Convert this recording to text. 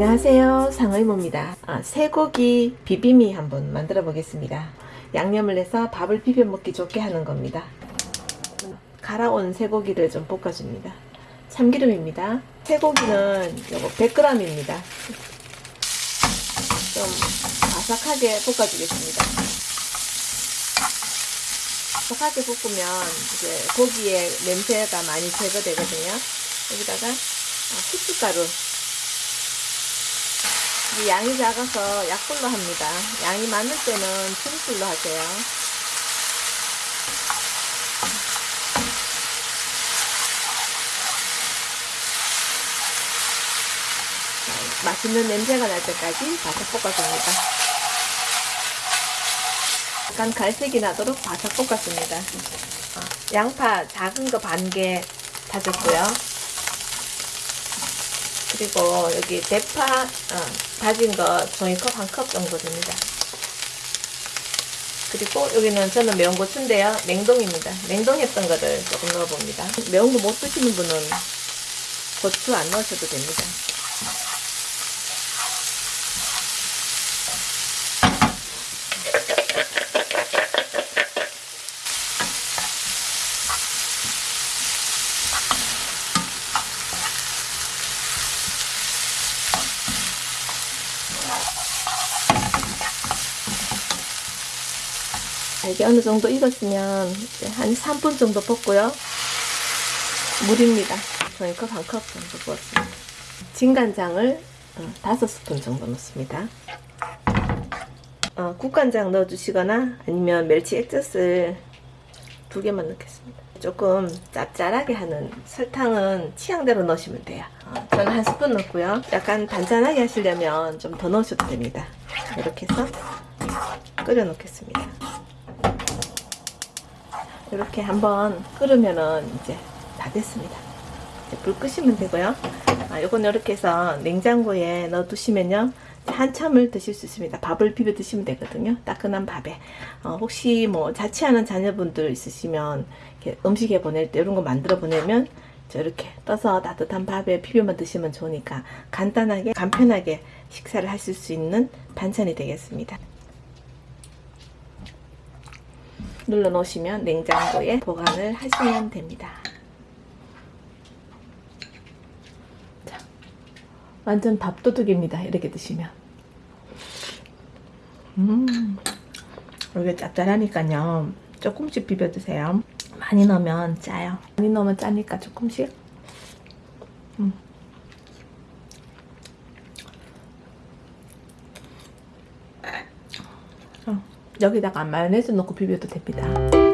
안녕하세요. 상의모입니다. 아, 쇠고기 비빔이 한번 만들어 보겠습니다. 양념을 해서 밥을 비벼 먹기 좋게 하는 겁니다. 갈아온 쇠고기를 좀 볶아줍니다. 참기름입니다. 쇠고기는 요거 100g입니다. 좀 바삭하게 볶아주겠습니다. 바삭하게 볶으면 이제 고기의 냄새가 많이 제거되거든요. 여기다가 후춧가루 양이 작아서 약불로 합니다. 양이 많을 때는 중불로 하세요. 맛있는 냄새가 날 때까지 바삭 볶아줍니다. 약간 갈색이 나도록 바삭 볶았습니다. 양파 작은 거 반 개 다졌고요. 그리고 여기 대파 어, 다진 거 종이컵 한 컵 정도 됩니다. 그리고 여기는 저는 매운 고추인데요. 냉동입니다. 냉동했던 거를 조금 넣어봅니다. 매운 거 못 드시는 분은 고추 안 넣으셔도 됩니다. 이게 어느 정도 익었으면 한 3분 정도 볶고요. 물입니다. 종이컵 한 컵 정도 부었습니다. 진간장을 5스푼 정도 넣습니다. 어, 국간장 넣어주시거나 아니면 멸치 액젓을 두 개만 넣겠습니다. 조금 짭짤하게 하는 설탕은 취향대로 넣으시면 돼요. 어, 저는 한 스푼 넣고요. 약간 단짠하게 하시려면 좀 더 넣으셔도 됩니다. 이렇게 해서 끓여 놓겠습니다. 이렇게 한번 끓으면은 이제 다 됐습니다. 이제 불 끄시면 되고요. 아, 요건 이렇게 해서 냉장고에 넣어 두시면요. 한참을 드실 수 있습니다. 밥을 비벼 드시면 되거든요. 따끈한 밥에. 어, 혹시 뭐 자취하는 자녀분들 있으시면 음식에 보낼 때 이런 거 만들어 보내면 이렇게 떠서 따뜻한 밥에 비벼만 드시면 좋으니까 간단하게 간편하게 식사를 하실 수 있는 반찬이 되겠습니다. 눌러 놓으시면 냉장고에 보관을 하시면 됩니다. 자, 완전 밥도둑입니다. 이렇게 드시면. 음, 이게 짭짤하니까요. 조금씩 비벼 드세요. 많이 넣으면 짜요. 많이 넣으면 짜니까 조금씩. 음. 여기다가 마요네즈 넣고 비벼도 됩니다.